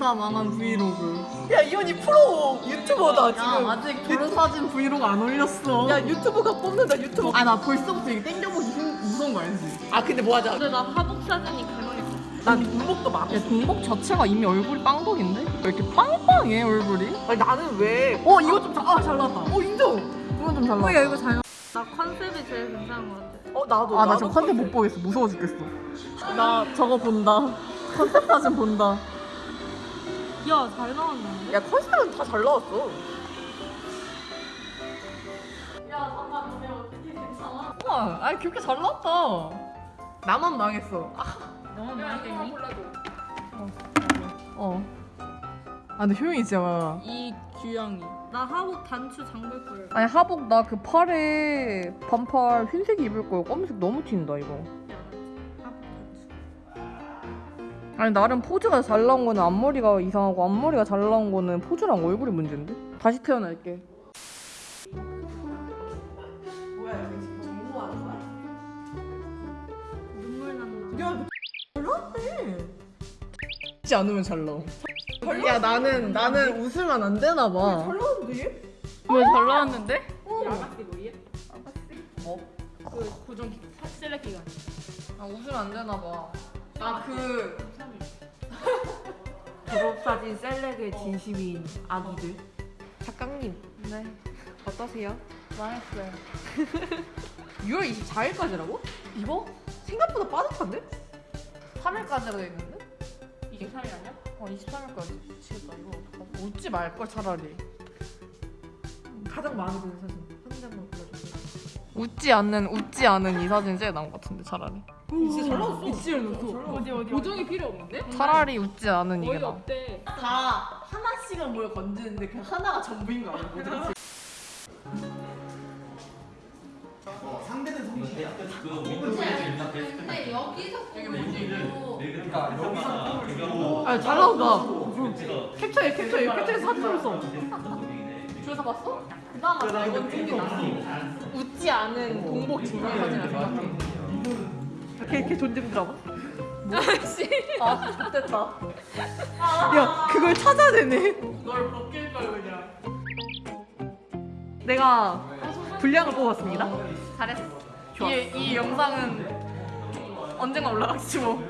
졸사 망한 브이로그. 야 이현이 프로 유튜버다 야 지금. 아직 졸사진 브이로그 안 올렸어. 야 유튜브가 뽑는다 유튜브. 아 나 벌써부터 이게 땡겨보기 힘, 무서운 거 알지? 아 근데 뭐 하자. 근데 나 하복 사진이 개망했어. 난 동복도 막. 야 동복 자체가 이미 얼굴이 빵덕인데? 왜 이렇게 빵빵해 얼굴이? 아니 나는 왜? 어 이거 좀아잘 나왔다. 어 인정. 이건 좀 잘 나왔다. 야 이거 잘. 나 컨셉이 제일 괜찮은 것 같아. 어 나도. 아나 나도 지금 컨셉 못 보겠어. 무서워 죽겠어. 나 저거 본다. 컨셉 사진 본다. 야 잘 나왔는데. 야 컨셉은 다 잘 나왔어. 야 잠깐 너네 어떻게 괜찮아? 우와, 아니 그렇게 잘 나왔다. 나만 망했어. 아, 너무 많이 어. 아 근데 효영이 진짜 이 규영이. 나 하복 단추 잠글 거예요. 아니 하복 나 그 팔에 반팔 흰색 입을 거야. 검은색 너무 튄다 이거. 아니 나름 포즈가 잘 나온 거는 앞머리가 이상하고 앞머리가 잘 나온 거는 포즈랑 얼굴이 문제인데? 다시 태어날게. 뭐야 여기 지금 공부하는 거야? 눈물 난다. 야잘 나왔네. 지 않으면 잘 나와. 야 나는 나는 웃으면 안 되나 봐. 잘 나왔는데 얘? 왜잘 나왔는데? 어. 야가씨 뭐예? 뭐? 그 고정 기- 셀렉 기간. 아 웃으면 안 되나 봐. 아그 졸업사진 셀렉의 진심인 아기들. 작가님 네. 어떠세요? 망했어요. 6월 24일까지라고? 이거 생각보다 빠듯한데? 3일까지로 돼 있는데? 23일 아니야? 어 23일까지. 미치겠다 이거 어떡하지? 웃지 말걸 차라리. 가장 마음에 드는 사진 한 장만 골라주세요. 웃지 않는 웃지 않은 이 사진 제일 나은 것 같은데 차라리. 진짜 잘 나왔어. 이치를 넣고 어디 어디 고정이 필요 없는데? 차라리 웃지 않은 이게 거의 나. 없대. 다 하나씩은 뭘 건지는데 그 하나가 전부인 거 아니야? 뭐지? 상대는 성실해. 그 윈도우에서. 근데 여기서 그러니까 여기서 아잘 나온다. 캡처해 캡처해 캡처해서 사진을 써. 줄서 봤어? 그나마 나 이건 나. 웃지 않은 동복 증명 사진을 생각해. 걔, 걔 존재 드라마? 아 좋됐다. 야 그걸 찾아내네. 이걸 벗길 걸 그냥. 내가 분량을 뽑았습니다. 잘했어. 이, 이 영상은 언젠가 올라가겠지 뭐.